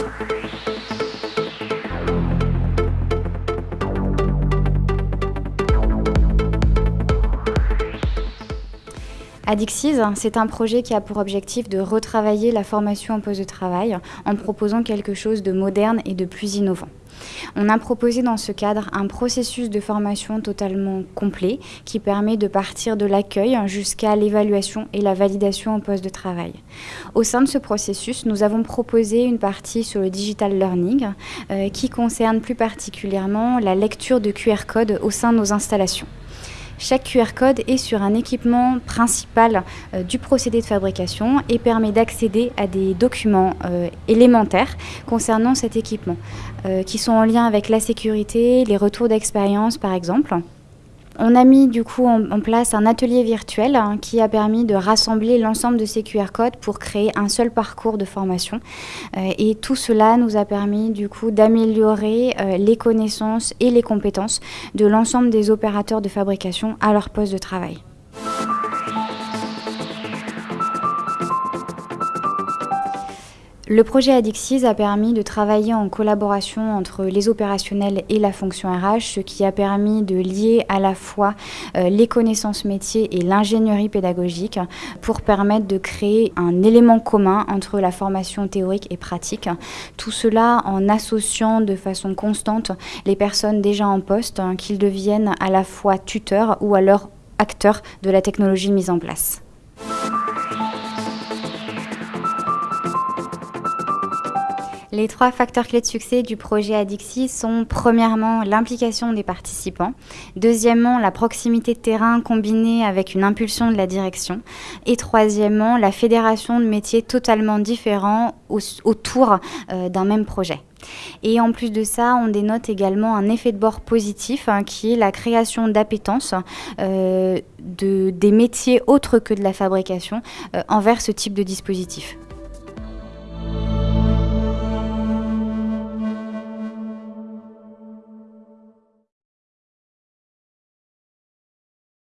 Thank you. Adixis, c'est un projet qui a pour objectif de retravailler la formation en poste de travail en proposant quelque chose de moderne et de plus innovant. On a proposé dans ce cadre un processus de formation totalement complet qui permet de partir de l'accueil jusqu'à l'évaluation et la validation au poste de travail. Au sein de ce processus, nous avons proposé une partie sur le digital learning euh, qui concerne plus particulièrement la lecture de QR code au sein de nos installations. Chaque QR code est sur un équipement principal euh, du procédé de fabrication et permet d'accéder à des documents euh, élémentaires concernant cet équipement, euh, qui sont en lien avec la sécurité, les retours d'expérience par exemple. On a mis du coup en, place un atelier virtuel hein, qui a permis de rassembler l'ensemble de ces QR codes pour créer un seul parcours de formation. Euh, et tout cela nous a permis du coup d'améliorer euh, les connaissances et les compétences de l'ensemble des opérateurs de fabrication à leur poste de travail. Le projet Adixis a permis de travailler en collaboration entre les opérationnels et la fonction RH, ce qui a permis de lier à la fois euh, les connaissances métiers et l'ingénierie pédagogique pour permettre de créer un élément commun entre la formation théorique et pratique. Tout cela en associant de façon constante les personnes déjà en poste, hein, qu'ils deviennent à la fois tuteurs ou alors acteurs de la technologie mise en place. Les trois facteurs clés de succès du projet Adixi sont premièrement l'implication des participants, deuxièmement la proximité de terrain combinée avec une impulsion de la direction et troisièmement la fédération de métiers totalement différents autour euh, d'un même projet. Et en plus de ça, on dénote également un effet de bord positif hein, qui est la création d'appétence euh, de, des métiers autres que de la fabrication euh, envers ce type de dispositif.